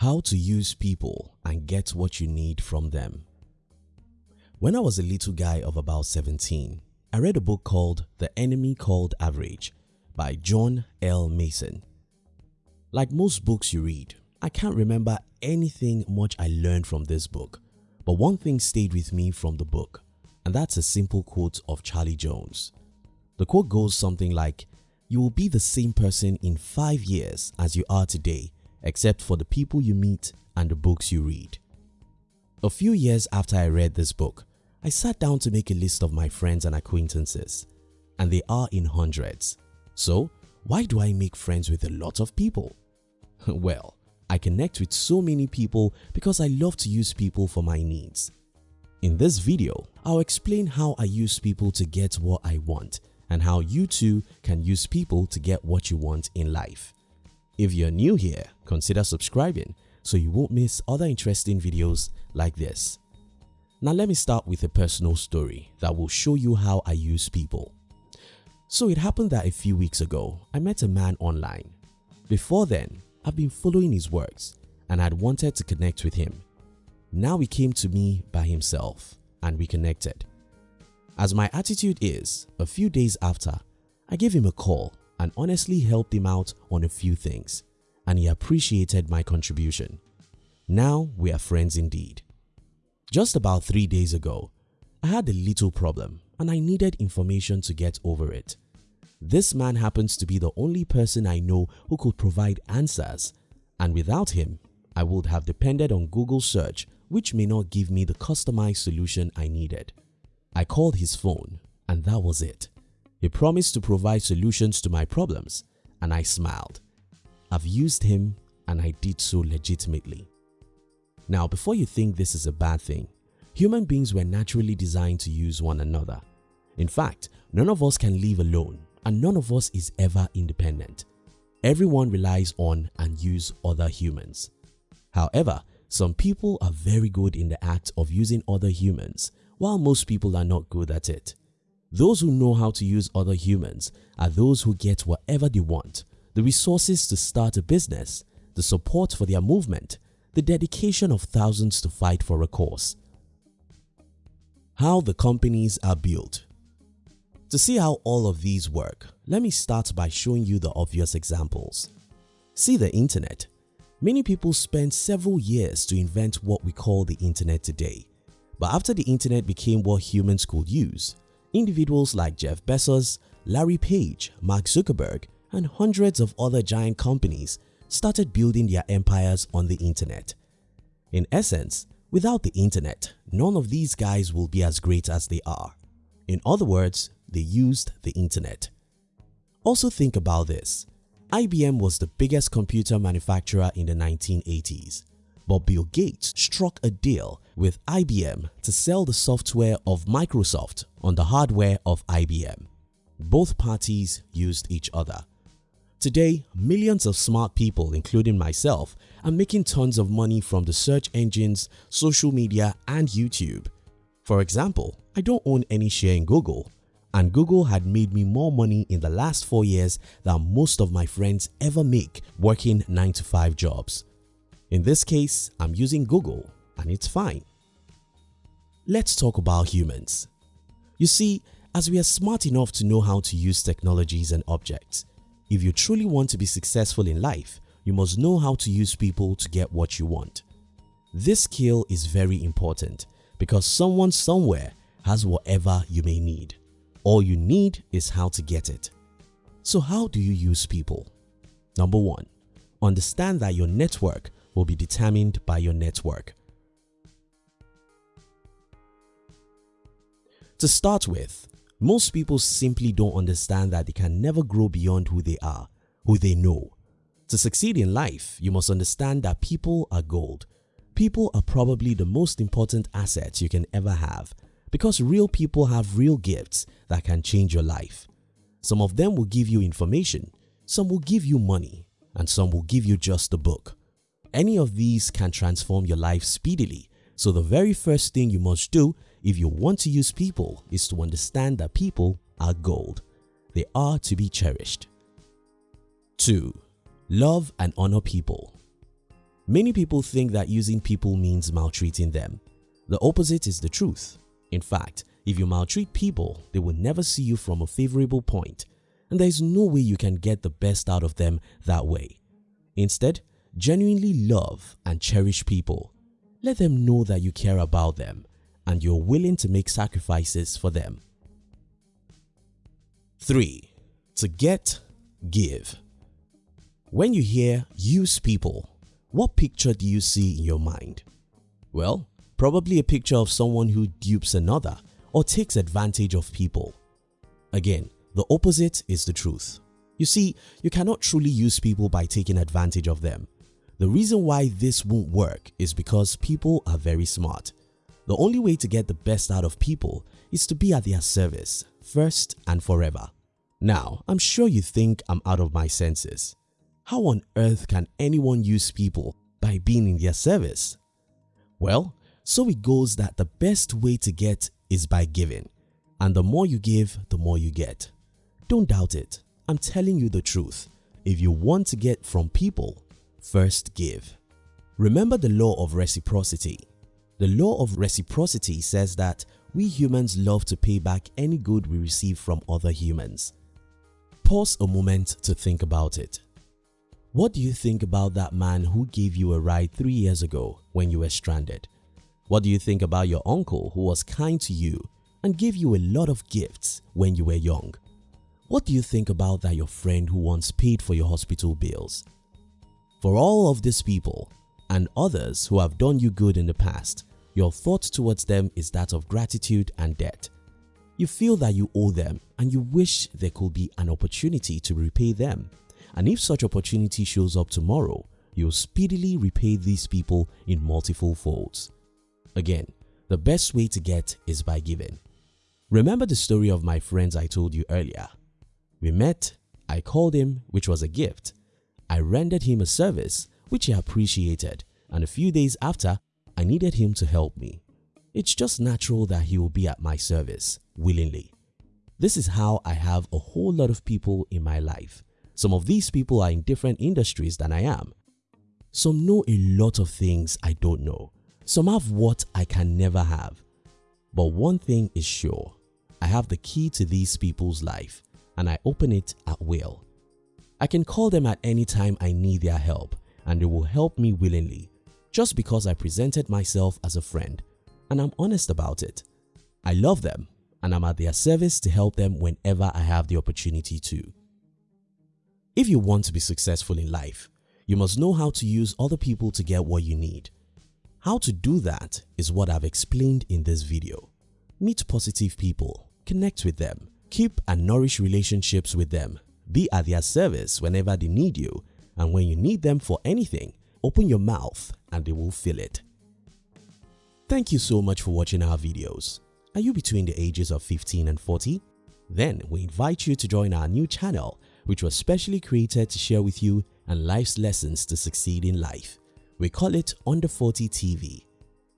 How to use people and get what you need from them. When I was a little guy of about 17, I read a book called The Enemy Called Average by John L. Mason. Like most books you read, I can't remember anything much I learned from this book, but one thing stayed with me from the book and that's a simple quote of Charlie Jones. The quote goes something like, you will be the same person in 5 years as you are today except for the people you meet and the books you read. A few years after I read this book, I sat down to make a list of my friends and acquaintances and they are in hundreds. So why do I make friends with a lot of people? well, I connect with so many people because I love to use people for my needs. In this video, I'll explain how I use people to get what I want and how you too can use people to get what you want in life. If you're new here, consider subscribing so you won't miss other interesting videos like this. Now let me start with a personal story that will show you how I use people. So it happened that a few weeks ago, I met a man online. Before then, I've been following his works and I'd wanted to connect with him. Now he came to me by himself and we connected. As my attitude is, a few days after, I gave him a call and honestly helped him out on a few things and he appreciated my contribution. Now we are friends indeed. Just about 3 days ago, I had a little problem and I needed information to get over it. This man happens to be the only person I know who could provide answers and without him, I would have depended on Google search which may not give me the customized solution I needed. I called his phone and that was it. He promised to provide solutions to my problems and I smiled. I've used him and I did so legitimately. Now before you think this is a bad thing, human beings were naturally designed to use one another. In fact, none of us can live alone and none of us is ever independent. Everyone relies on and use other humans. However, some people are very good in the act of using other humans while most people are not good at it. Those who know how to use other humans are those who get whatever they want, the resources to start a business, the support for their movement, the dedication of thousands to fight for a cause. How the companies are built To see how all of these work, let me start by showing you the obvious examples. See the internet. Many people spent several years to invent what we call the internet today. But after the internet became what humans could use, individuals like Jeff Bezos, Larry Page, Mark Zuckerberg and hundreds of other giant companies started building their empires on the internet. In essence, without the internet, none of these guys will be as great as they are. In other words, they used the internet. Also think about this. IBM was the biggest computer manufacturer in the 1980s, but Bill Gates struck a deal with IBM to sell the software of Microsoft on the hardware of IBM. Both parties used each other. Today, millions of smart people including myself are making tons of money from the search engines, social media and YouTube. For example, I don't own any share in Google and Google had made me more money in the last 4 years than most of my friends ever make working 9 to 5 jobs. In this case, I'm using Google and it's fine. Let's talk about humans. You see, as we are smart enough to know how to use technologies and objects, if you truly want to be successful in life, you must know how to use people to get what you want. This skill is very important because someone somewhere has whatever you may need. All you need is how to get it. So how do you use people? Number 1. Understand that your network will be determined by your network. To start with, most people simply don't understand that they can never grow beyond who they are, who they know. To succeed in life, you must understand that people are gold. People are probably the most important asset you can ever have because real people have real gifts that can change your life. Some of them will give you information, some will give you money and some will give you just a book. Any of these can transform your life speedily so the very first thing you must do if you want to use people is to understand that people are gold. They are to be cherished. 2. Love and honor people Many people think that using people means maltreating them. The opposite is the truth. In fact, if you maltreat people, they will never see you from a favorable point and there is no way you can get the best out of them that way. Instead, genuinely love and cherish people. Let them know that you care about them and you're willing to make sacrifices for them. 3. To get, give. When you hear use people, what picture do you see in your mind? Well, probably a picture of someone who dupes another or takes advantage of people. Again, the opposite is the truth. You see, you cannot truly use people by taking advantage of them. The reason why this won't work is because people are very smart. The only way to get the best out of people is to be at their service, first and forever. Now, I'm sure you think I'm out of my senses. How on earth can anyone use people by being in their service? Well, so it goes that the best way to get is by giving. And the more you give, the more you get. Don't doubt it. I'm telling you the truth. If you want to get from people, first give. Remember the law of reciprocity. The law of reciprocity says that we humans love to pay back any good we receive from other humans. Pause a moment to think about it. What do you think about that man who gave you a ride 3 years ago when you were stranded? What do you think about your uncle who was kind to you and gave you a lot of gifts when you were young? What do you think about that your friend who once paid for your hospital bills? For all of these people and others who have done you good in the past, your thought towards them is that of gratitude and debt. You feel that you owe them and you wish there could be an opportunity to repay them. And if such opportunity shows up tomorrow, you'll speedily repay these people in multiple folds. Again, the best way to get is by giving. Remember the story of my friends I told you earlier we met, I called him which was a gift. I rendered him a service which he appreciated and a few days after I needed him to help me. It's just natural that he will be at my service willingly. This is how I have a whole lot of people in my life. Some of these people are in different industries than I am. Some know a lot of things I don't know. Some have what I can never have. But one thing is sure, I have the key to these people's life and I open it at will. I can call them at any time I need their help and they will help me willingly just because I presented myself as a friend and I'm honest about it. I love them and I'm at their service to help them whenever I have the opportunity to. If you want to be successful in life, you must know how to use other people to get what you need. How to do that is what I've explained in this video. Meet positive people, connect with them, Keep and nourish relationships with them. Be at their service whenever they need you and when you need them for anything, open your mouth and they will fill it. Thank you so much for watching our videos. Are you between the ages of 15 and 40? Then we invite you to join our new channel which was specially created to share with you and life's lessons to succeed in life. We call it Under 40 TV.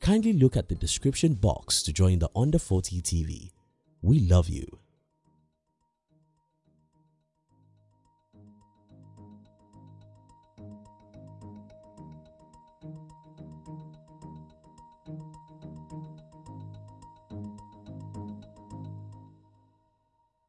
Kindly look at the description box to join the Under 40 TV. We love you.